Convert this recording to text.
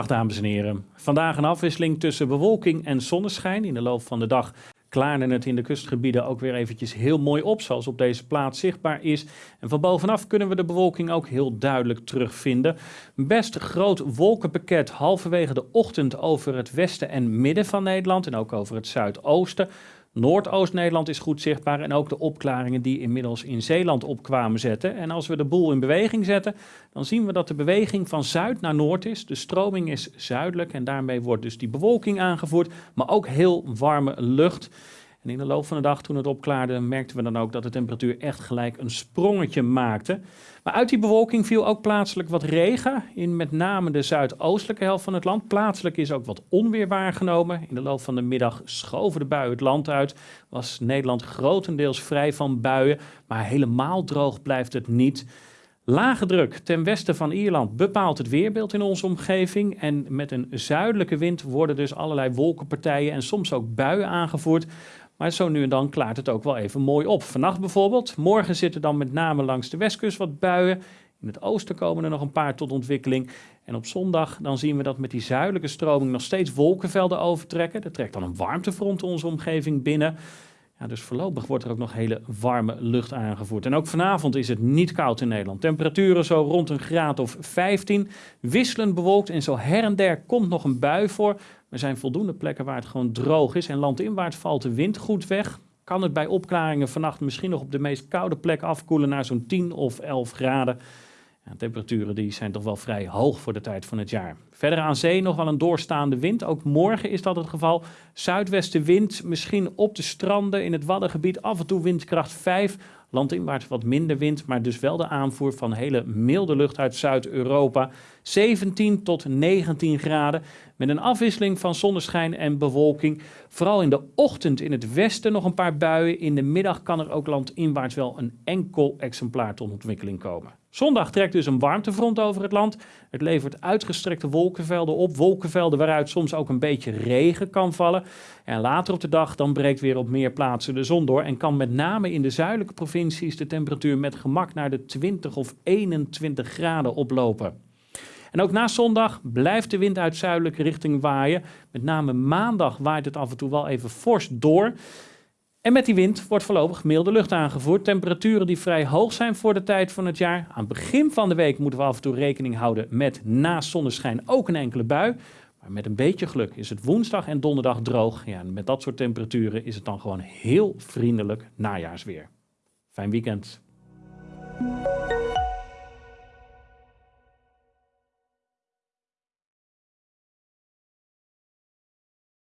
Dag dames en heren. Vandaag een afwisseling tussen bewolking en zonneschijn. In de loop van de dag klaarde het in de kustgebieden ook weer eventjes heel mooi op, zoals op deze plaats zichtbaar is. En van bovenaf kunnen we de bewolking ook heel duidelijk terugvinden. Best groot wolkenpakket halverwege de ochtend over het westen en midden van Nederland en ook over het zuidoosten. Noordoost-Nederland is goed zichtbaar en ook de opklaringen die inmiddels in Zeeland opkwamen zetten. En als we de boel in beweging zetten, dan zien we dat de beweging van zuid naar noord is. De stroming is zuidelijk en daarmee wordt dus die bewolking aangevoerd, maar ook heel warme lucht. En in de loop van de dag, toen het opklaarde, merkten we dan ook dat de temperatuur echt gelijk een sprongetje maakte. Maar uit die bewolking viel ook plaatselijk wat regen in met name de zuidoostelijke helft van het land. Plaatselijk is ook wat onweer waargenomen. In de loop van de middag schoven de buien het land uit. Was Nederland grotendeels vrij van buien, maar helemaal droog blijft het niet. Lage druk ten westen van Ierland bepaalt het weerbeeld in onze omgeving. En met een zuidelijke wind worden dus allerlei wolkenpartijen en soms ook buien aangevoerd. Maar zo nu en dan klaart het ook wel even mooi op. Vannacht bijvoorbeeld. Morgen zitten dan met name langs de westkust wat buien. In het oosten komen er nog een paar tot ontwikkeling. En op zondag dan zien we dat met die zuidelijke stroming nog steeds wolkenvelden overtrekken. Er trekt dan een warmtefront onze omgeving binnen. Dus voorlopig wordt er ook nog hele warme lucht aangevoerd. En ook vanavond is het niet koud in Nederland. Temperaturen zo rond een graad of 15. Wisselend bewolkt en zo her en der komt nog een bui voor. Er zijn voldoende plekken waar het gewoon droog is. En landinwaarts valt de wind goed weg. Kan het bij opklaringen vannacht misschien nog op de meest koude plek afkoelen naar zo'n 10 of 11 graden. Ja, temperaturen die zijn toch wel vrij hoog voor de tijd van het jaar. Verder aan zee nog wel een doorstaande wind. Ook morgen is dat het geval. Zuidwestenwind, misschien op de stranden in het Waddengebied af en toe windkracht 5. Landinwaarts wat minder wind, maar dus wel de aanvoer van hele milde lucht uit Zuid-Europa. 17 tot 19 graden met een afwisseling van zonneschijn en bewolking. Vooral in de ochtend in het westen nog een paar buien. In de middag kan er ook landinwaarts wel een enkel exemplaar tot ontwikkeling komen. Zondag trekt dus een warmtefront over het land. Het levert uitgestrekte wolkenvelden op. Wolkenvelden waaruit soms ook een beetje regen kan vallen. En later op de dag dan breekt weer op meer plaatsen de zon door. En kan met name in de zuidelijke provincies de temperatuur met gemak naar de 20 of 21 graden oplopen. En ook na zondag blijft de wind uit zuidelijke richting waaien. Met name maandag waait het af en toe wel even fors door. En met die wind wordt voorlopig milde lucht aangevoerd. Temperaturen die vrij hoog zijn voor de tijd van het jaar. Aan het begin van de week moeten we af en toe rekening houden met na zonneschijn ook een enkele bui. Maar met een beetje geluk is het woensdag en donderdag droog. Ja, en met dat soort temperaturen is het dan gewoon heel vriendelijk najaarsweer. Fijn weekend.